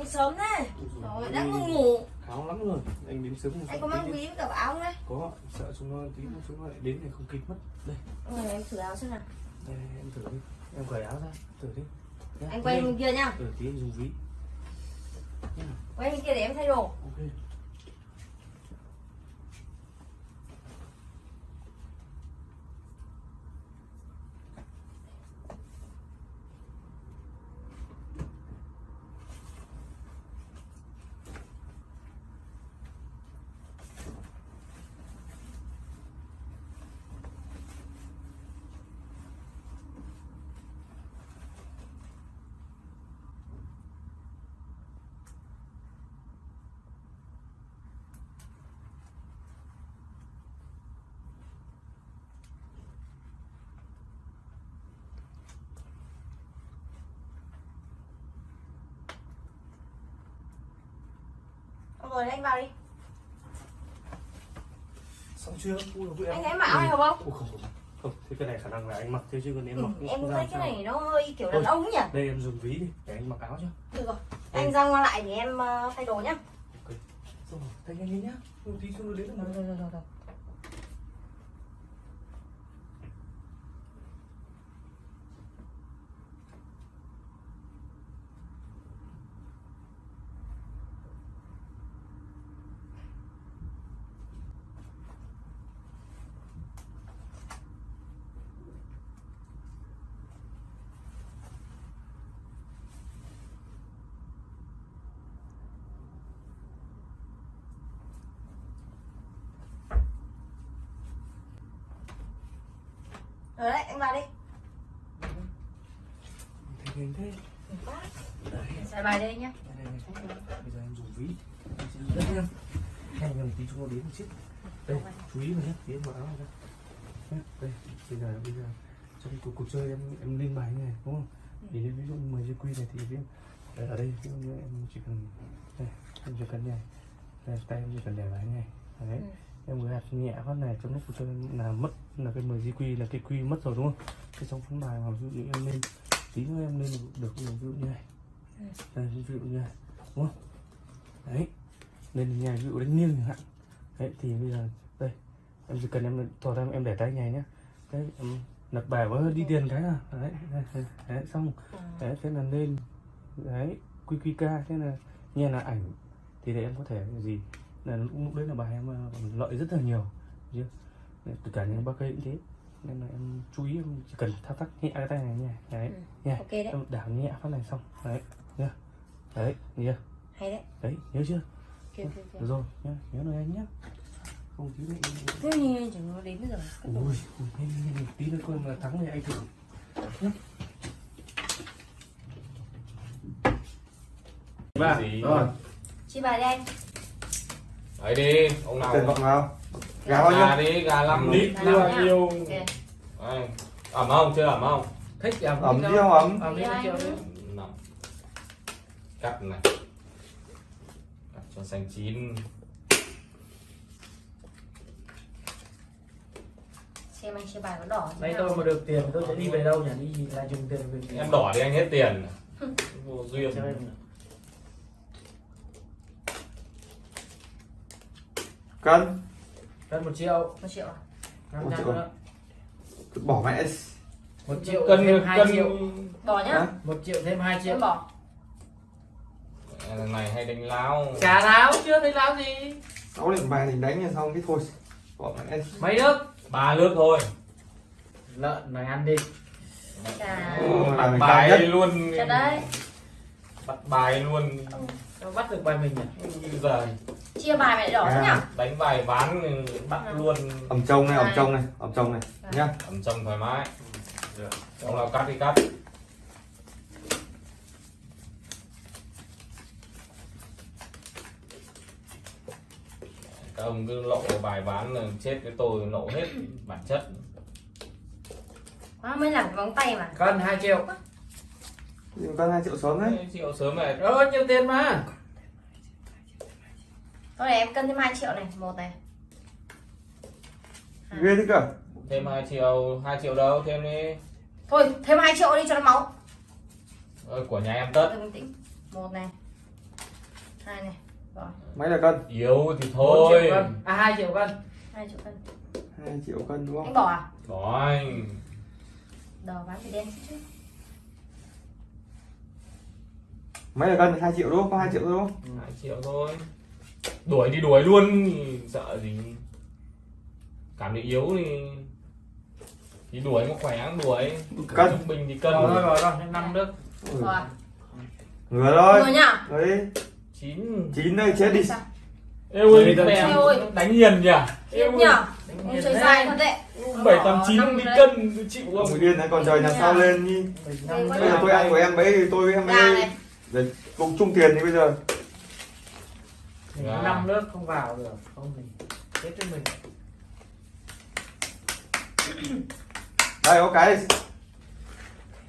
Anh sớm thế. Rồi đang ngủ ngủ. Kháo lắm rồi anh đến sớm Anh có mang ví với cả áo không đấy? Có sợ chúng nó tí nữa chúng nó lại đến này không kịp mất. Đây. Rồi em thử áo xem nào. Đây em thử đi. Em cởi áo ra thử đi. Anh quay bên kia nhá ừ, tí anh dùng ví. Quay bên kia để em thay đồ. Ok Rồi anh vào đi. Xong chưa? Ui, dồi, Anh thấy này hợp không? Không, không. Thế cái này khả năng là anh mặc thế chứ còn em Ừ, mặc cũng em cũng thấy cái sao. này nó hơi kiểu đàn ông nhỉ? đây em dùng ví đi để anh mặc áo chứ Được rồi Anh ra ngoài lại để em ờ, thay đồ nhá. Ok. Rồi thay nhanh lên nhá. Ừ, tí nó đến Rồi rồi rồi rồi rồi đấy anh vào đi. Thay nhanh thế. Xài bài đây nhá. Bây giờ em dùng ví. Em sẽ dùng đất nhá hay nhầm tí chúng nó đến một chiếc. Đây chú ý vào nhé tí em mặc áo ra đây. Bây giờ bây giờ. Trong cuộc cuộc chơi em em lên bài này đúng không? Thì ví dụ 10 GQ này thì em ở đây ví dụ như em chỉ cần đây em chỉ cần này đây, tay em chỉ cần để bài này. Đấy. Ừ em vừa hạt nhẹ phát này trong lúc chơi là mất là cái 10 GQ là cái quy mất rồi đúng không? Cái trong phấn bài mà ví dụ như em lên tí nữa em lên được ví dụ như này. Đây ví dụ như này đúng không? Đấy lên nhà ví dụ đánh nghiêng chẳng hạn. Đấy thì bây giờ đây em chỉ cần em thò ra em để tay này nhá. Đấy em lật bài với đi tiền cái là, đấy, đấy, đấy, đấy xong. Đấy thế là lên. Đấy quy quy ca thế là nghe là ảnh. Thì để em có thể gì? Là lúc, đấy là bài em ờ, lợi rất là nhiều chưa? Đấy, tất cả những bác cây cũng thế. Nên là em chú ý em chỉ cần thao tác nhẹ cái tay này nha. Đấy Ừ. nha. Ok đấy. Em đảo nhẹ phát này xong. Đấy nhá đấy nhá Hay đấy. Đấy nhớ chưa? Ok ok được ok rồi nhá nhớ rồi anh nhá. Không tí nữa Thế nhìn chẳng nó đến giờ. Ui ui, nhanh, nhanh, tí nữa coi mà thắng thì anh thử nhá. Ba. Gì? Rồi. Chi bài đi anh Đấy đi, ông nào Tiền vọng nào? Gà bao gà nhiêu? đi, gà 5 lít Gà bao nhiêu. Ẩm không, chưa ẩm không? Thích ẩm ẩm đi không ẩm? Ẩm đi. Năm. Cắt này Cắt cho xanh chín Xem anh chia bài có đỏ Nay tôi mà được tiền tôi sẽ đi về đâu nhỉ? Đi là dùng tiền về Em đỏ thì anh hết tiền Vô duyên Xem em Cân? Cân một triệu. Một triệu à? năm Một triệu. Bỏ mẹ một triệu Cân, thêm hai cân triệu. Bỏ nhá. Một triệu thêm hai triệu. Bỏ. Lần này hay đánh láo. Cả láo chưa thấy láo gì. Sáu điểm bài thì đánh là xong cái thôi. Bỏ mẹ mấy nước? Ba nước thôi. Lợn này ăn đi. Bắt mình cao bài nhất. luôn. Đấy. Bắt bài luôn Nó bắt được bài mình nhỉ? Bây giờ Chia bài lại đỏ À. nhỉ? đánh bài bán bắt luôn. Ẩm trông này, ẩm trông này, ẩm trông này Nhá. Ẩm trong thoải mái. Ông nào cắt đi cắt. Các ông cứ lộ bài bán là chết với tôi lộ hết bản chất. Quá mới làm cái móng tay mà. Cân hai triệu Con 2 triệu sớm đấy. Chịu sớm này. Ơ nhiều tiền mà. Thôi để em cân thêm 2 triệu này Một này. Ghê thế cơ. Thêm 2 triệu 2 triệu đâu thêm đi. Thôi thêm 2 triệu đi cho nó máu. Ôi, của nhà em tất. Một này. Hai này. Rồi. Mấy là cân? Yếu thì 4 thôi. triệu à 2 triệu cân. Hai triệu cân. Hai triệu cân đúng anh không bỏ à? Rồi đỏ bán thì đen chứ mấy là cân hai triệu đúng không? Có hai triệu thôi đúng không? Hai triệu thôi. Đuổi đi đuổi luôn sợ gì? Cảm thấy yếu thì thì đuổi mà khỏe đuổi. Cân. trung bình thì cân. Rồi rồi rồi rồi năm nước Ui, rồi. Ngửa thôi. Người nhá. Đấy chín. Chín đây chết đi. Sao? êu ơi đánh hiền nhỉ? Chết nhở ông chơi dài thật đấy. Bảy tám chín Năm đi đấy. cân chịu ông không điên đấy còn trời nhà sau lên đi. Bây giờ tôi ăn của em thì tôi em gà ấy này để cùng chung tiền thì bây giờ. Dạ. năm nước không vào được không thì chết với mình. Đây có cái.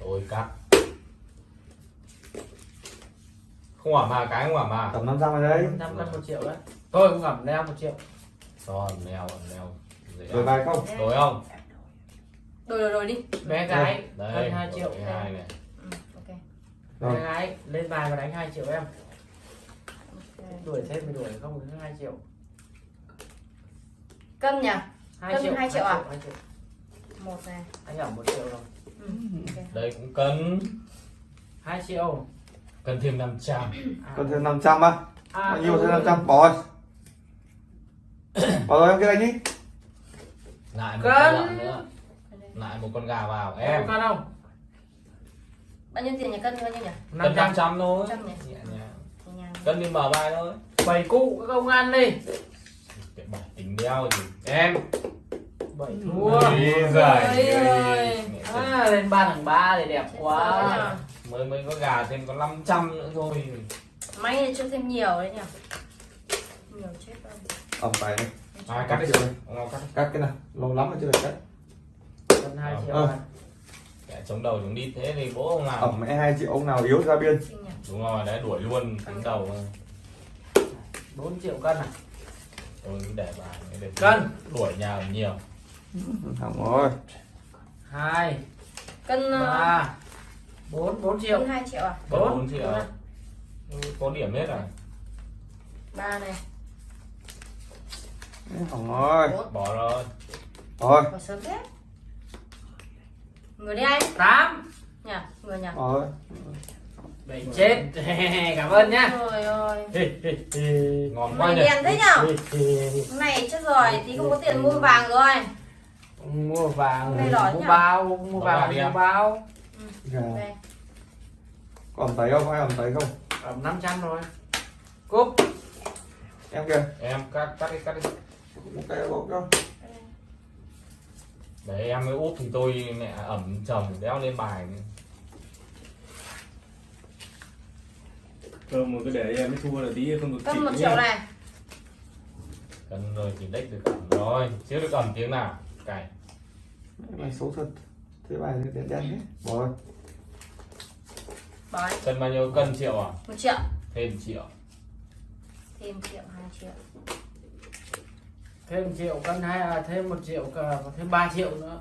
Tôi cắt. Không hỏa mà cái không hỏa mà tầm năm trăm ở đây năm cân một triệu đấy. Tôi cũng ngẩm leo một triệu. Rồi, leo, leo. Dễ rồi ăn. bài không? Đổi không? đổi đổi đổi đi. Bé gái Đây, cân 2 triệu đổi hai này. Rồi. gái lên bài và đánh 2 triệu em Ok. đuổi thêm thì đuổi không thì 2 triệu cân nhỉ 2 Cân triệu hai triệu à? 2 triệu một này anh ẩm 1 triệu rồi ừ. ok. Đây cũng cân. 2 triệu Cân thêm 500. à, còn thêm 500 á à, bao nhiêu thêm ừ. 500 bỏ rồi bỏ rồi em cái đánh đi Lại một Cân. con lợn nữa. Lại một con gà vào. em Em. con không bao nhiêu tiền nhỉ cân bao nhiêu nhỉ Cân 500 500 thôi. 500 nhỉ? Nhẹ nhàng. Nhẹ nhàng. Cân đi mở bài thôi. bảy cụ các ông ăn đi Cái bài tính đeo gì. Em. bảy thua Ôi ơi. ơi. à, lên ba thằng ba thì đẹp Chết quá rồi. Mới mới có gà thêm có 500 nữa thôi. may thì cho thêm nhiều đấy nhỉ nhiều chết rồi ẩm bài này À, cắt đi. Ông nào cắt. cắt cái nào lâu lắm rồi chưa được cắt cân 2 triệu Ờ. à. Chống đầu chống đít thế thì bố ông làm. ẩm mẹ hai triệu ông nào yếu ra biên Đúng rồi, đấy đuổi luôn tính đầu. 4 triệu cân à Tôi cứ để bài để Cân. đuổi nhà nhiều. hỏng rồi 2 cân ờ, 3 4 4 triệu hai triệu à Bốn. 4 triệu. Ừ, Có điểm hết rồi. ba này hỏng rồi bốn Bỏ rồi. rồi bỏ sớm thế người đi anh. 8 nhỉ người nhỉ rồi Bảy chết. Cảm ơn nhá. Trời ơi. Ngon quá nhỉ. đen thế nhở Cái này chết rồi tí không có tiền mua vàng rồi. Mua vàng Này đỏ mua nhỉ? bao mua vàng đi mua bao. Đây có ẩm tấy không ai ẩm tấy không? Ẩm 500 rồi cúp. Em kìa. Em cắt cắt đi cắt đi. một cái bốc cho Đấy em mới úp thì tôi mẹ ẩm chồng đéo lên bài. cơm một cái để em mới thua là tí không được chịu một triệu này Cần rồi thì đếch được ẩm rồi. Chưa được ẩm tiếng nào. Cày. bài xấu thật thế bài này đen đen hết bỏ rồi Cân bao nhiêu cân triệu à? một triệu Thêm triệu. thêm triệu hai triệu thêm triệu cân hay à, thêm một triệu cả thêm 3 triệu nữa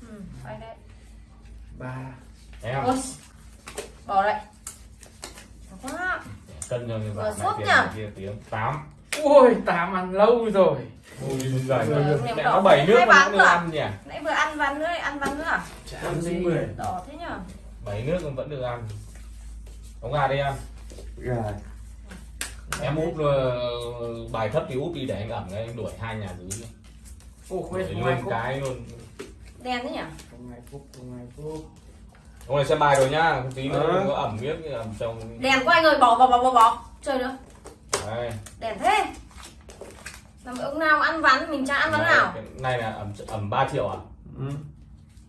ừ phải đấy ba Em Ôi, bỏ đấy quá cân cho người Vừa bạn sốt này tiền kia tiếng 8. ui tám ăn lâu rồi Ui giời. Mẹ nó bảy nước hai mà bán vẫn được cơ à? ăn nhỉ? nãy vừa ăn ván nữa ăn ván nữa à? Chán gì mười. đỏ thế nhở Bảy nước mà vẫn được ăn. Ống gà đi em. gà Em úp ờ, bài thấp thì úp đi để anh ẩm cái anh đuổi hai nhà dưới. Đuổi ai luôn cái luôn. đen thế nhỉ không ai cúp không ai cúp Ông này xem bài rồi nhá, tí nữa đừng có ẩm miếc ẩm chồng. đèn của anh ơi bỏ bỏ bỏ bỏ bỏ chơi nữa Đây. đèn thế làm ông nào ăn ván mình chả ăn ván nào Cái này là ẩm ẩm 3 triệu à? ừ.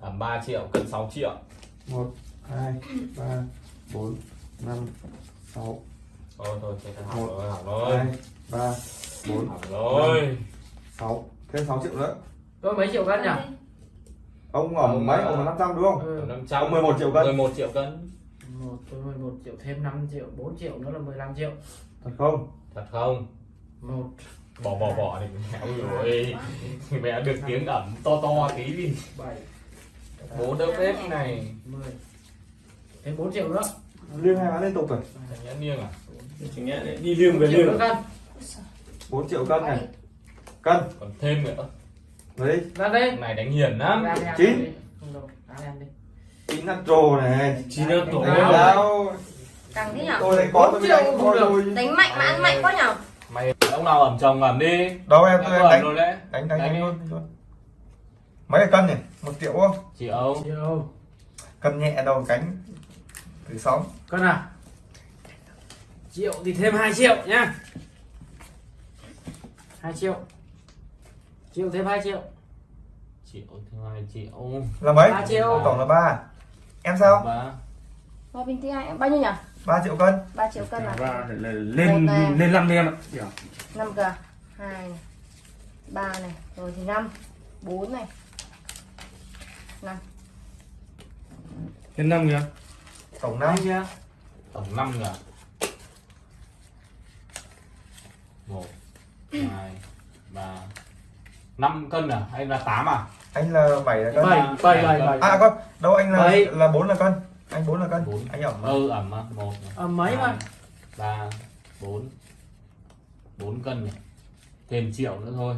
Ẩm 3 triệu, cân 6 triệu. một hai ba bốn năm sáu Thôi thôi, thôi, thôi, Một, học rồi, học rồi. hai ba bốn Học rồi. sáu thêm sáu triệu nữa tôi mấy triệu cân nhỉ ông ẩm Ông, mấy ờ, ông là 500 đúng không ừ. Tầm 500. Ông 11 triệu cân. 11 triệu cân. một tôi 11 triệu thêm 5 triệu 4 triệu nữa là 15 triệu thật không Thật không? một Bỏ bỏ bỏ thì mẹ ơi. Mẹ được tiếng ẩm to to tí đi. bảy Bố đỡ bếp này. 10 thêm 4 triệu nữa liên hai bán liên tục rồi Thằng nhã niêng à? Bốn Chẳng nhẽ đi liêng về liêng. 4 triệu cân này. Cân. Còn thêm nữa. Đấy ra đây. Này đánh hiền lắm. Chín. chín natro này. Chín tổ Đấy. đâu Càng thế nhở tôi đánh có tôi đánh Bốn thôi. triệu rồi Đánh mạnh mà ăn mạnh quá nhở mày ông nào ẩm chồng ẩm đi. Đâu em tôi đánh đánh đánh đánh, Đánh luôn, mấy là cân này một triệu không? Triệu cân nhẹ đầu cánh thứ sáu cân nào triệu thì thêm 2 triệu nhá. 2 triệu. Triệu thêm 2 triệu. Triệu thứ hai triệu. Là mấy? Ba triệu. tổng là ba. Em sao? Ba. Hoa bình thứ hai bao nhiêu nhở 3 triệu cân. 3 triệu cân à? Lên Một này. lên năm đi em ạ. 5 cơ 2 này 3 này rồi thì 5 4 này. 5 Lên năm kìa. tổng năm. Anh chưa tổng năm nhỉ một hai ba năm cân à hay là tám à anh là 7 là cân bảy bảy bảy bảy à con đâu anh là Bảy. là 4 là cân anh 4 là cân Bốn. anh ẩm mà. ừ ẩm à một à, mấy mà ba bốn bốn cân nhỉ thêm triệu nữa thôi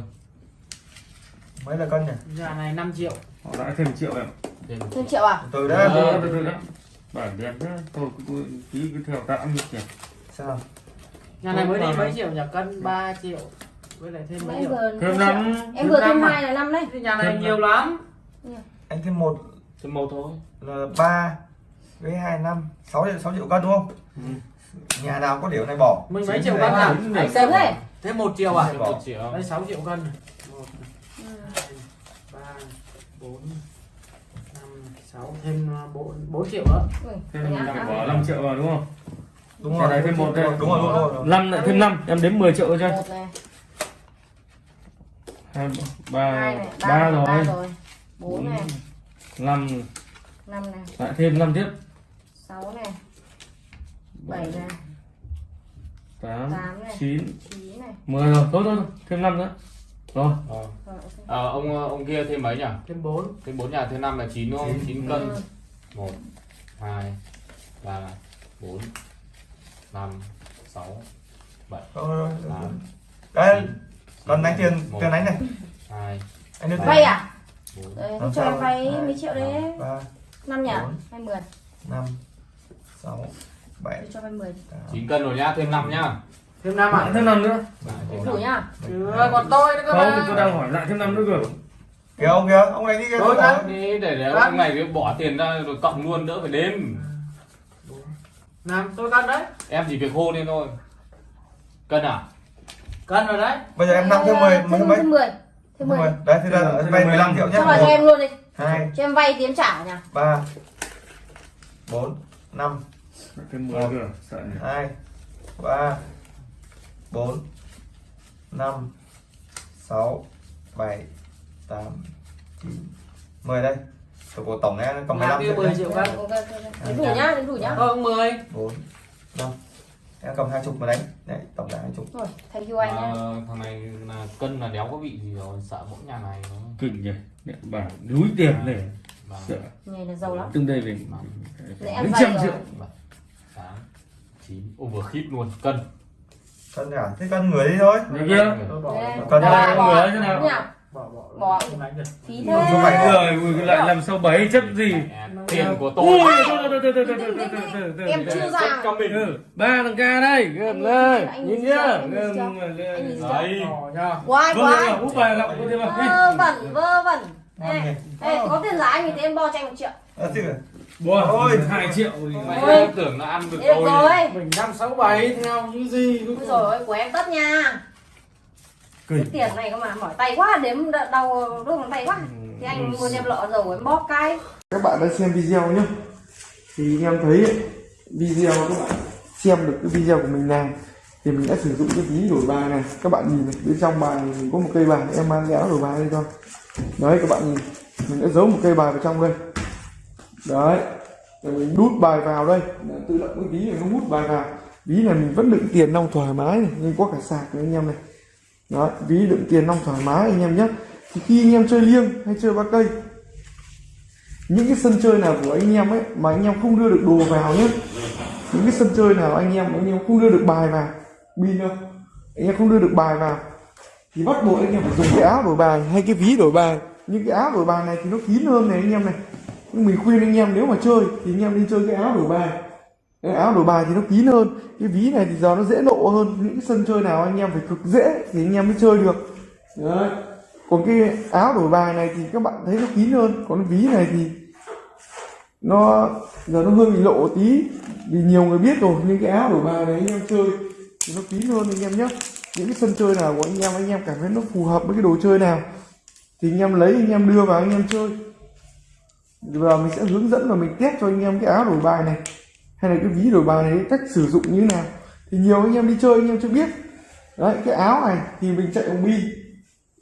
mấy là cân nhỉ nhà này 5 triệu Họ đã thêm triệu em. thêm thêm triệu à từ Ờ. đó Từ đó. Bản đẹp đó. Tôi tí cứ theo tạm được kìa. sao nhà này mới đi mấy triệu. nhỉ? Cân 3 triệu. Với lại thêm mấy em triệu Thêm hai năm. triệu. em vừa Thêm năm à? hai là 5 đấy. Thế nhà này nhiều lắm. Anh thêm một. Thêm một thôi. Là 3 với 2 năm. 6 triệu 6 triệu cân đúng không? Ừ. nhà nào có điều này bỏ. Mình mấy triệu cân à? Anh sớm thế. Thêm 1 triệu à? Thêm một triệu. Đây 6 triệu cân. Một Ừ. hai ba bốn năm sáu thêm ờ, bốn bốn triệu nữa. Nhá. lại bỏ 5 triệu vào đúng không? Đúng rồi này thêm một đây. đúng rồi đúng. 5 lại thêm 5, em đếm 10 triệu cho. Hai, ba, ba rồi. bốn này 5 năm này lại thêm 5 tiếp. sáu này bảy này 8 Tám này. 9 chín này 10 rồi. Thôi thôi, thêm 5 nữa. Rồi. Ờ. rồi ok Ờ, ông ông kia thêm mấy nhỉ thêm bốn thêm bốn nhà thêm năm là chín đúng không Chín. chín cân Ừ. một hai ba bốn năm sáu bảy Thôi, tám đây còn đánh tiền tiền đánh này. hai anh đưa tiền. Vay à? đấy Làm cho em vay mấy triệu đấy. ba năm nhỉ? bốn. hay mười. năm sáu bảy cho vay mười. tám. Chín cân rồi nhá thêm năm nhá. Thêm năm à? Lại thêm 5 nữa. Thêm đủ năm. nhá? Chưa còn tôi nữa cơ Không, mà. tôi đang hỏi lại thêm 5 nữa cơ. kìa ông kìa ông đánh đi kìa Thôi, không để để ông này bỏ tiền ra rồi cộng luôn đỡ phải đếm năm tôi cân đấy. Em chỉ việc hô lên thôi. Cân à? Cân rồi đấy. Bây giờ em năm thêm mười mấy mấy? thêm mười thêm mười. mười. Đấy thì là vay 15 15 triệu nhé cho vào cho em luôn đi. Hai. Cho em vay em trả nhỉ? Ba. Bốn. Năm. Thêm 10 cơ. Sợ nhỉ. hai. Ba. Bốn. Năm. Sáu. Bảy. Tám. Chín. Mười đây tổng của tổng này còn Nhà 15 kia triệu 10 nhé. triệu cân ok. Đến đủ nhá đến đủ nhá không 10 bốn năm em cầm hai chục mà đánh đấy tổng là hai chục rồi thank you anh Mà nhá thằng này là cân là đéo có bị gì rồi sợ mỗi nhà này nó Kinh nhỉ. Mẹ bảo núi tiền này. Ba, Sợ. này là giàu lắm Tương đây về Để em mấy vay trăm rồi. triệu. bảy tám chín ô vừa khít luôn cân cân cả thế cân người đi thôi Được chưa? tôi bỏ, người thế nào? Bỏ bỏ Bỏ. phí thế phải Rồi, ui, lại làm sao bảy chấp gì? Tiền của Ui, tôi thôi, thôi, thôi, thôi, thôi, thôi, thôi, thôi, thôi, thôi, em chưa ra Ừ, ba thằng ca đây, gầm lên, nhìn nhá, đấy Vâng, vâng, quái vâng, úp úp bài lọc, đi. vơ vẩn vơ vẩn ê, có tiền anh thì em bo cho anh một triệu à, Wow, Ôi. hai triệu. mày Ôi. tưởng nó ăn được tôi rồi mình năm sáu bảy theo những gì Ôi rồi của em tất nha cái tiền này cơ mà mỏi tay quá đếm đau đốt ngón tay quá. Thì anh mua em lọ dầu em bóp cái. Các bạn đã xem video nhé thì em thấy ấy, video các bạn xem được cái video của mình làm thì mình đã sử dụng cái ví đổi bài này. Các bạn nhìn này, bên trong bài mình có một cây bài em mang léo đổi bài đây cho. Đấy các bạn nhìn mình đã giấu một cây bài vào trong đây. Đấy rồi mình đút bài vào đây. Tự động cái ví này nó hút bài vào. Ví này mình vẫn đựng tiền nong thoải mái này nhưng có cả sạc này anh em này đó ví đựng tiền nong thoải mái anh em nhé thì khi anh em chơi liêng hay chơi ba cây những cái sân chơi nào của anh em ấy mà anh em không đưa được đồ vào nhé những cái sân chơi nào anh em anh em không đưa được bài vào pin đâu anh em không đưa được bài vào thì bắt buộc anh em phải dùng cái áo đổi bài hay cái ví đổi bài những cái áo đổi bài này thì nó kín hơn này anh em này nhưng mình khuyên anh em nếu mà chơi thì anh em nên chơi cái áo đổi bài cái áo đổi bài thì nó kín hơn. Cái ví này thì giờ nó dễ lộ hơn. Những sân chơi nào anh em phải cực dễ thì anh em mới chơi được. Đấy. Còn cái áo đổi bài này thì các bạn thấy nó kín hơn. Còn cái ví này thì nó, giờ nó hơi bị lộ tí. Vì nhiều người biết rồi, nhưng cái áo đổi bài này anh em chơi thì nó kín hơn anh em nhé. Những cái sân chơi nào của anh em anh em cảm thấy nó phù hợp với cái đồ chơi nào thì anh em lấy, anh em đưa vào anh em chơi. Và mình sẽ hướng dẫn và mình test cho anh em cái áo đổi bài này hay là cái ví đổi bài này cách sử dụng như thế nào? Thì nhiều anh em đi chơi, anh em chưa biết. Đấy, cái áo này thì mình chạy bằng pin.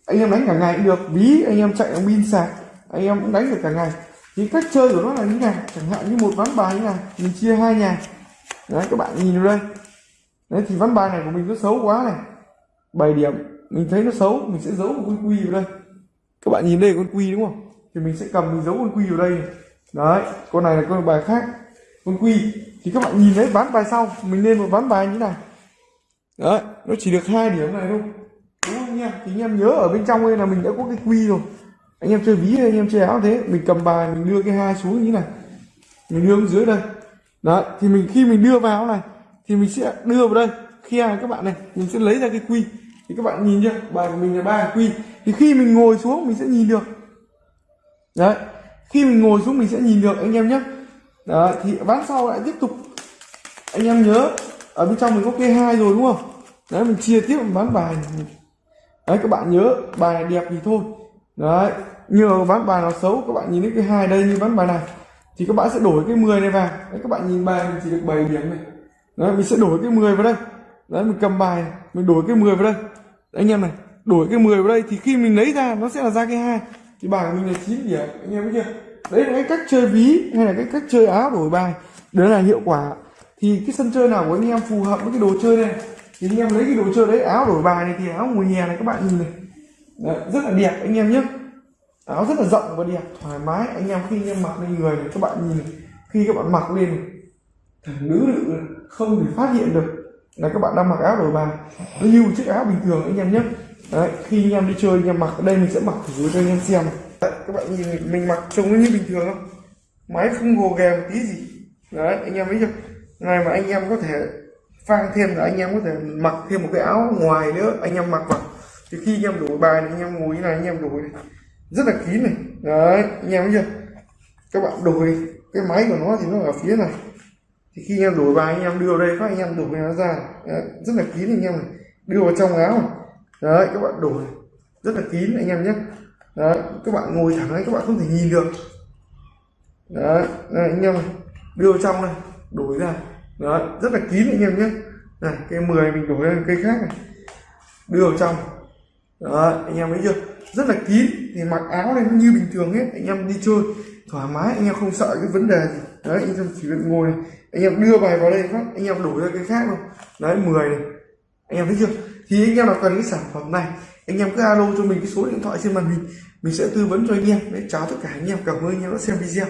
Anh em đánh cả ngày cũng được, ví anh em chạy bằng pin sạc, anh em cũng đánh được cả ngày. Thì cách chơi của nó là như này chẳng hạn như một ván bài như này mình chia hai nhà. Đấy, các bạn nhìn vào đây. Đấy, thì ván bài này của mình nó xấu quá này. 7 điểm, mình thấy nó xấu, mình sẽ giấu một con quy vào đây. Các bạn nhìn đây, con quy đúng không? Thì mình sẽ cầm, mình giấu con quy vào đây này. đấy, con này là con bài khác quân quy, thì các bạn nhìn thấy ván bài sau, mình lên một ván bài như thế này đấy, nó chỉ được hai điểm này thôi. Đúng không anh em? Thì anh em nhớ ở bên trong đây là mình đã có cái quy rồi. Anh em chơi ví anh em chơi áo thế, mình cầm bài, mình đưa cái hai xuống như thế này. Mình đưa xuống dưới đây. Đấy, thì mình, khi mình đưa vào này, thì mình sẽ đưa vào đây. Khi này các bạn này, mình sẽ lấy ra cái quy. Thì các bạn nhìn chưa? Bài của mình là ba quy. Thì khi mình ngồi xuống, mình sẽ nhìn được. Đấy, khi mình ngồi xuống, mình sẽ nhìn được. Anh em nhé đó thì ván sau lại tiếp tục. Anh em nhớ ở bên trong mình có kê hai rồi đúng không? Đấy mình chia tiếp một ván bài đấy các bạn nhớ bài đẹp thì thôi. Đấy nhưng bán ván bài nó xấu các bạn nhìn thấy cái hai đây như ván bài này thì các bạn sẽ đổi cái 10 này vào. Đấy các bạn nhìn bài mình chỉ được 7 điểm này. Đấy mình sẽ đổi cái 10 vào đây. Đấy mình cầm bài này, mình đổi cái 10 vào đây. Đấy, anh em này đổi cái 10 vào đây thì khi mình lấy ra nó sẽ là ra cái hai. Thì bài của mình là 9 điểm anh em biết chưa? Đấy là cái cách chơi ví hay là cái cách chơi áo đổi bài. Đấy là hiệu quả. Thì cái sân chơi nào của anh em phù hợp với cái đồ chơi này thì anh em lấy cái đồ chơi đấy áo đổi bài này thì áo ngồi hè này các bạn nhìn này. Đấy, rất là đẹp anh em nhé. Áo rất là rộng và đẹp thoải mái. Anh em khi anh em mặc lên người này các bạn nhìn này. khi các bạn mặc lên thằng nữ nữ không thể phát hiện được là các bạn đang mặc áo đổi bài. Nó như một chiếc áo bình thường anh em nhé. Đấy, khi anh em đi chơi anh em mặc ở đây mình sẽ mặc thử cho anh em xem đấy, các bạn nhìn mình, mặc trông như bình thường không máy không gồ ghề một tí gì đấy anh em thấy chưa này mà anh em có thể phang thêm là anh em có thể mặc thêm một cái áo ngoài nữa anh em mặc vào thì khi anh em đổi bài này anh em ngồi như này anh em đổi này rất là kín này đấy anh em thấy chưa các bạn đổi cái máy của nó thì nó ở phía này thì khi anh em đổi bài anh em đưa vào đây các anh em đổi nó ra đấy, rất là kín anh em này đưa vào trong áo này. đấy các bạn đổi rất là kín anh em nhé đấy các bạn ngồi thẳng đấy các bạn không thể nhìn được. Đấy, đấy anh em này đưa vào trong này đổi ra. Đấy rất là kín anh em nhé. Này cây 10 mình đổi lên cây khác này. Đưa vào trong. Đó anh em thấy chưa? Rất là kín thì mặc áo này nó như bình thường hết. Anh em đi chơi thoải mái anh em không sợ cái vấn đề gì. Đấy anh em chỉ việc ngồi này. Anh em đưa bài vào đây phát anh em đổi ra cái khác không đấy 10 này. Anh em thấy chưa? Thì anh em nào cần cái sản phẩm này anh em cứ alo cho mình cái số điện thoại trên màn hình mình sẽ tư vấn cho anh em. Đấy, chào tất cả anh em. Cảm ơn anh em đã xem video.